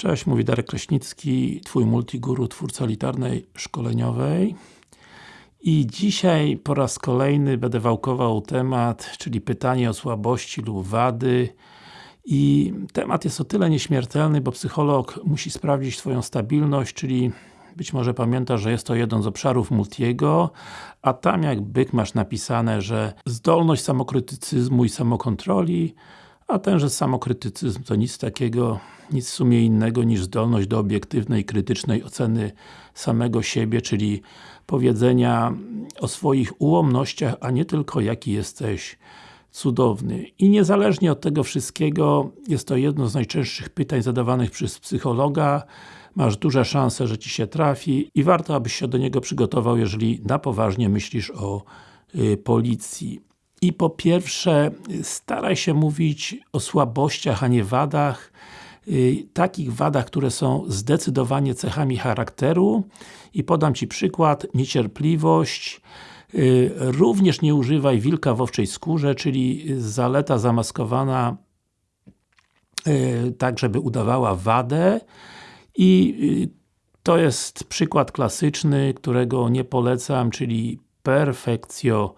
Cześć, mówi Darek Kraśnicki, Twój multiguru, twórca elitarnej szkoleniowej. I dzisiaj po raz kolejny będę wałkował temat, czyli pytanie o słabości lub wady. I temat jest o tyle nieśmiertelny, bo psycholog musi sprawdzić Twoją stabilność, czyli być może pamiętasz, że jest to jeden z obszarów Multiego, a tam jak byk masz napisane, że zdolność samokrytycyzmu i samokontroli, a tenże samokrytycyzm to nic takiego, nic w sumie innego niż zdolność do obiektywnej, krytycznej oceny samego siebie, czyli powiedzenia o swoich ułomnościach, a nie tylko jaki jesteś cudowny. I niezależnie od tego wszystkiego, jest to jedno z najczęstszych pytań zadawanych przez psychologa, masz duże szanse, że Ci się trafi i warto, abyś się do niego przygotował, jeżeli na poważnie myślisz o y, policji. I po pierwsze, staraj się mówić o słabościach, a nie wadach. Y, takich wadach, które są zdecydowanie cechami charakteru. I podam Ci przykład, niecierpliwość. Y, również nie używaj wilka w owczej skórze, czyli zaleta zamaskowana y, tak, żeby udawała wadę. I to jest przykład klasyczny, którego nie polecam, czyli perfekcjo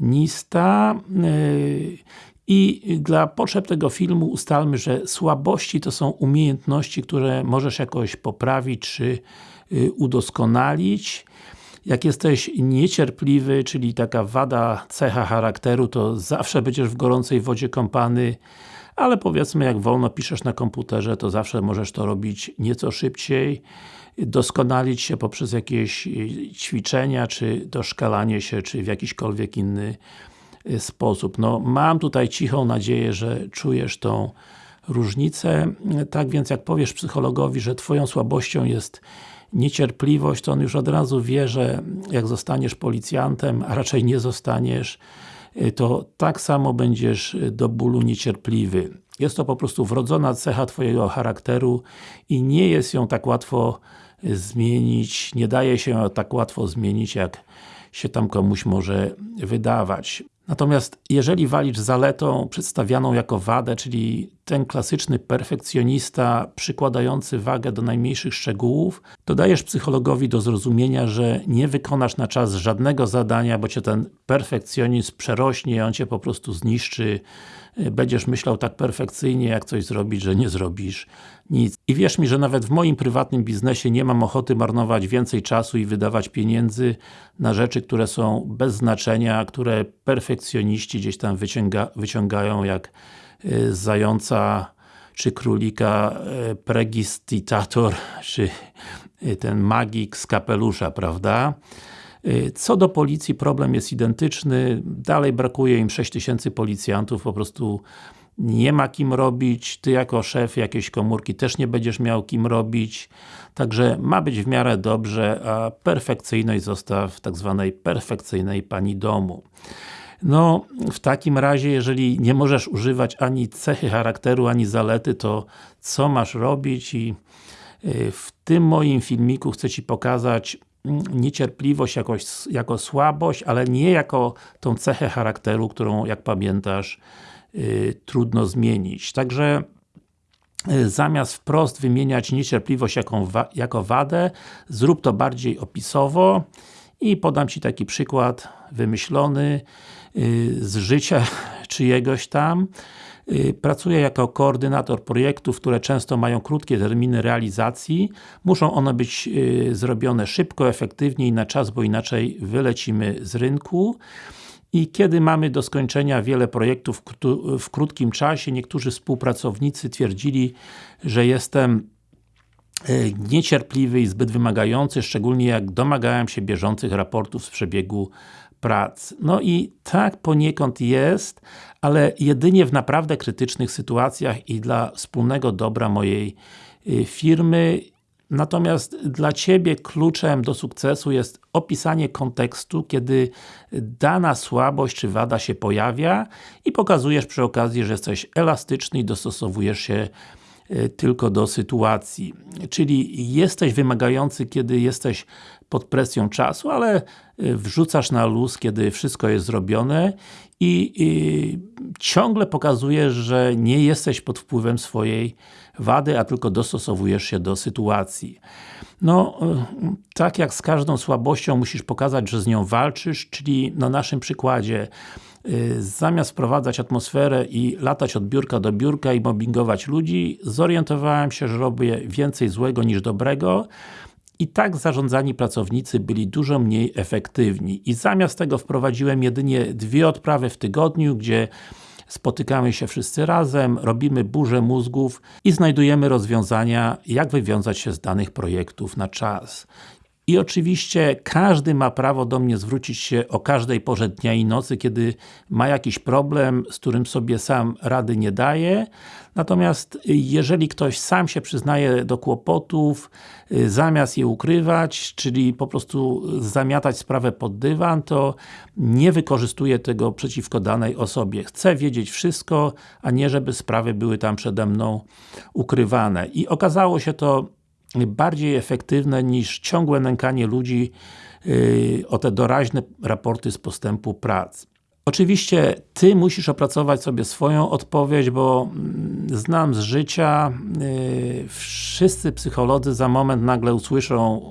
Nista y, i dla potrzeb tego filmu ustalmy, że słabości to są umiejętności, które możesz jakoś poprawić, czy y, udoskonalić. Jak jesteś niecierpliwy, czyli taka wada, cecha charakteru, to zawsze będziesz w gorącej wodzie kąpany, ale powiedzmy, jak wolno piszesz na komputerze, to zawsze możesz to robić nieco szybciej doskonalić się poprzez jakieś y, ćwiczenia, czy doszkalanie się, czy w jakiśkolwiek inny y, sposób. No, mam tutaj cichą nadzieję, że czujesz tą różnicę. Tak więc, jak powiesz psychologowi, że Twoją słabością jest niecierpliwość, to on już od razu wie, że jak zostaniesz policjantem, a raczej nie zostaniesz, y, to tak samo będziesz do bólu niecierpliwy. Jest to po prostu wrodzona cecha Twojego charakteru i nie jest ją tak łatwo zmienić, nie daje się tak łatwo zmienić, jak się tam komuś może wydawać. Natomiast jeżeli walisz zaletą przedstawianą jako wadę, czyli ten klasyczny perfekcjonista przykładający wagę do najmniejszych szczegółów, to dajesz psychologowi do zrozumienia, że nie wykonasz na czas żadnego zadania, bo Cię ten perfekcjonizm przerośnie, on Cię po prostu zniszczy, będziesz myślał tak perfekcyjnie, jak coś zrobić, że nie zrobisz nic. I wierz mi, że nawet w moim prywatnym biznesie nie mam ochoty marnować więcej czasu i wydawać pieniędzy na rzeczy, które są bez znaczenia, które perfekcjoniści gdzieś tam wyciąga, wyciągają jak zająca czy królika y, pregistitator, czy y, ten magik z kapelusza, prawda? Y, co do policji, problem jest identyczny, dalej brakuje im 6000 policjantów, po prostu nie ma kim robić, Ty jako szef jakiejś komórki też nie będziesz miał kim robić, także ma być w miarę dobrze, a perfekcyjność zostaw tak zwanej perfekcyjnej pani domu. No, w takim razie, jeżeli nie możesz używać ani cechy charakteru, ani zalety, to co masz robić? I y, w tym moim filmiku chcę Ci pokazać niecierpliwość jakoś, jako słabość, ale nie jako tą cechę charakteru, którą jak pamiętasz yy, trudno zmienić. Także yy, zamiast wprost wymieniać niecierpliwość jako, wa jako wadę, zrób to bardziej opisowo i podam Ci taki przykład wymyślony z życia czyjegoś tam. Y, pracuję jako koordynator projektów, które często mają krótkie terminy realizacji. Muszą one być y, zrobione szybko, efektywnie i na czas, bo inaczej wylecimy z rynku. I kiedy mamy do skończenia wiele projektów w krótkim czasie, niektórzy współpracownicy twierdzili, że jestem y, niecierpliwy i zbyt wymagający, szczególnie jak domagałem się bieżących raportów z przebiegu prac. No i tak poniekąd jest, ale jedynie w naprawdę krytycznych sytuacjach i dla wspólnego dobra mojej y, firmy. Natomiast dla Ciebie kluczem do sukcesu jest opisanie kontekstu, kiedy dana słabość czy wada się pojawia i pokazujesz przy okazji, że jesteś elastyczny i dostosowujesz się y, tylko do sytuacji. Czyli jesteś wymagający, kiedy jesteś pod presją czasu, ale y, wrzucasz na luz, kiedy wszystko jest zrobione i, i ciągle pokazujesz, że nie jesteś pod wpływem swojej wady, a tylko dostosowujesz się do sytuacji. No, tak jak z każdą słabością musisz pokazać, że z nią walczysz, czyli na naszym przykładzie Y, zamiast wprowadzać atmosferę i latać od biurka do biurka i mobbingować ludzi, zorientowałem się, że robię więcej złego niż dobrego i tak zarządzani pracownicy byli dużo mniej efektywni. I zamiast tego wprowadziłem jedynie dwie odprawy w tygodniu, gdzie spotykamy się wszyscy razem, robimy burzę mózgów i znajdujemy rozwiązania, jak wywiązać się z danych projektów na czas. I oczywiście każdy ma prawo do mnie zwrócić się o każdej porze dnia i nocy, kiedy ma jakiś problem, z którym sobie sam rady nie daje. Natomiast jeżeli ktoś sam się przyznaje do kłopotów, y, zamiast je ukrywać, czyli po prostu zamiatać sprawę pod dywan, to nie wykorzystuje tego przeciwko danej osobie. Chcę wiedzieć wszystko, a nie żeby sprawy były tam przede mną ukrywane. I okazało się to bardziej efektywne niż ciągłe nękanie ludzi yy, o te doraźne raporty z postępu prac. Oczywiście Ty musisz opracować sobie swoją odpowiedź, bo mm, znam z życia, yy, wszyscy psycholodzy za moment nagle usłyszą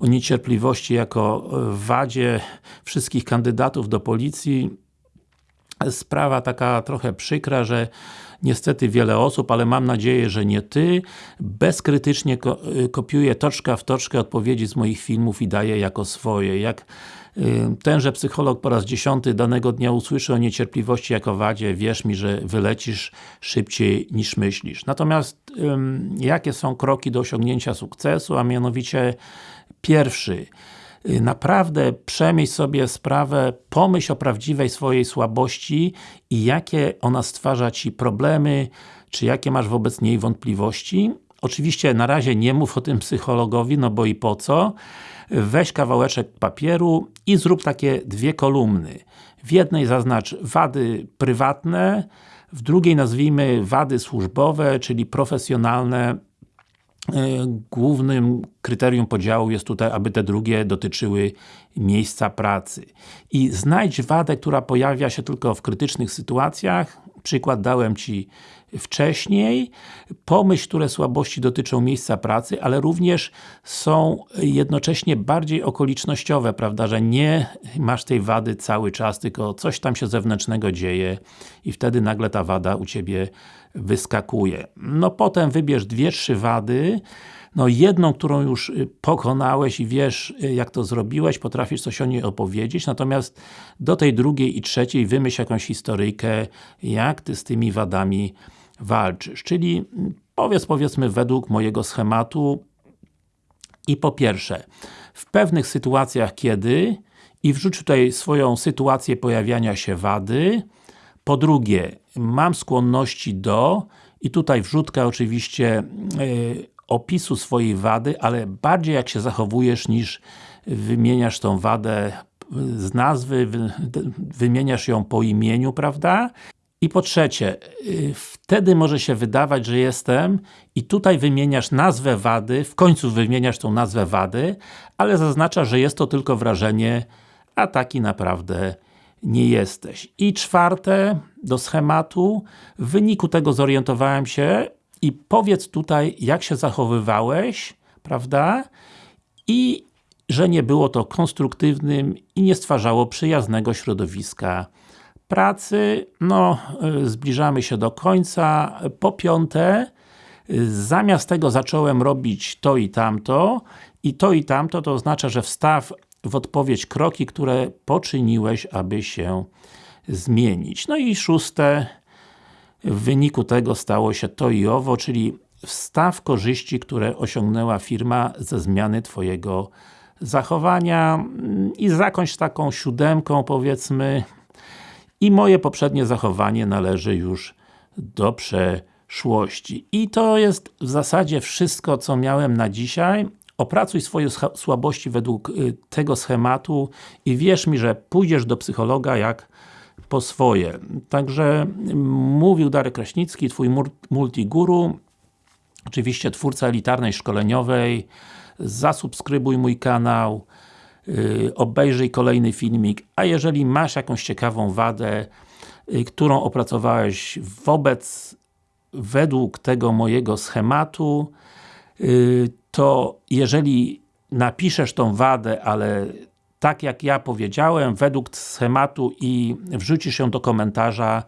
o niecierpliwości jako wadzie wszystkich kandydatów do policji. Sprawa taka trochę przykra, że niestety wiele osób, ale mam nadzieję, że nie Ty, bezkrytycznie ko y, kopiuje toczka w toczkę odpowiedzi z moich filmów i daje jako swoje. Jak y, tenże psycholog po raz dziesiąty danego dnia usłyszy o niecierpliwości jako wadzie, wierz mi, że wylecisz szybciej niż myślisz. Natomiast jakie są kroki do osiągnięcia sukcesu, a mianowicie pierwszy, naprawdę przemyśl sobie sprawę, pomyśl o prawdziwej swojej słabości i jakie ona stwarza Ci problemy, czy jakie masz wobec niej wątpliwości. Oczywiście na razie nie mów o tym psychologowi, no bo i po co. Weź kawałeczek papieru i zrób takie dwie kolumny. W jednej zaznacz wady prywatne, w drugiej nazwijmy wady służbowe, czyli profesjonalne głównym kryterium podziału jest tutaj, aby te drugie dotyczyły miejsca pracy. I znajdź wadę, która pojawia się tylko w krytycznych sytuacjach, przykład dałem Ci wcześniej, pomyśl, które słabości dotyczą miejsca pracy, ale również są jednocześnie bardziej okolicznościowe, prawda, że nie masz tej wady cały czas, tylko coś tam się zewnętrznego dzieje i wtedy nagle ta wada u Ciebie wyskakuje. No potem wybierz dwie, trzy wady, no jedną, którą już y, pokonałeś i wiesz y, jak to zrobiłeś, potrafisz coś o niej opowiedzieć, natomiast do tej drugiej i trzeciej wymyśl jakąś historyjkę, jak Ty z tymi wadami walczysz. Czyli mm, powiedz powiedzmy według mojego schematu i po pierwsze, w pewnych sytuacjach kiedy i wrzuć tutaj swoją sytuację pojawiania się wady, po drugie, mam skłonności do i tutaj wrzutka oczywiście yy, opisu swojej wady, ale bardziej jak się zachowujesz niż wymieniasz tą wadę z nazwy, wymieniasz ją po imieniu, prawda? I po trzecie, y, wtedy może się wydawać, że jestem i tutaj wymieniasz nazwę wady, w końcu wymieniasz tą nazwę wady, ale zaznacza, że jest to tylko wrażenie, a taki naprawdę nie jesteś. I czwarte, do schematu, w wyniku tego zorientowałem się i powiedz tutaj, jak się zachowywałeś, prawda? I że nie było to konstruktywnym i nie stwarzało przyjaznego środowiska pracy. No, y, zbliżamy się do końca. Po piąte, zamiast tego zacząłem robić to i tamto i to i tamto, to oznacza, że wstaw w odpowiedź kroki, które poczyniłeś, aby się zmienić. No i szóste, w wyniku tego stało się to i owo, czyli wstaw korzyści, które osiągnęła firma ze zmiany Twojego zachowania i zakończ taką siódemką powiedzmy i moje poprzednie zachowanie należy już do przeszłości. I to jest w zasadzie wszystko, co miałem na dzisiaj. Opracuj swoje słabości według y, tego schematu i wierz mi, że pójdziesz do psychologa jak po swoje. Także mówił Darek Kraśnicki, Twój multiguru. oczywiście twórca elitarnej szkoleniowej, zasubskrybuj mój kanał, obejrzyj kolejny filmik, a jeżeli masz jakąś ciekawą wadę, yy, którą opracowałeś wobec, według tego mojego schematu, yy, to jeżeli napiszesz tą wadę, ale tak jak ja powiedziałem, według schematu i wrzucisz ją do komentarza,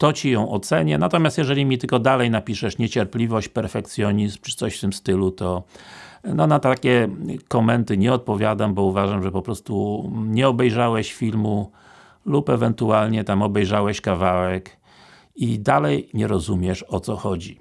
to Ci ją ocenię, natomiast jeżeli mi tylko dalej napiszesz niecierpliwość, perfekcjonizm, czy coś w tym stylu, to no na takie komenty nie odpowiadam, bo uważam, że po prostu nie obejrzałeś filmu lub ewentualnie tam obejrzałeś kawałek i dalej nie rozumiesz o co chodzi.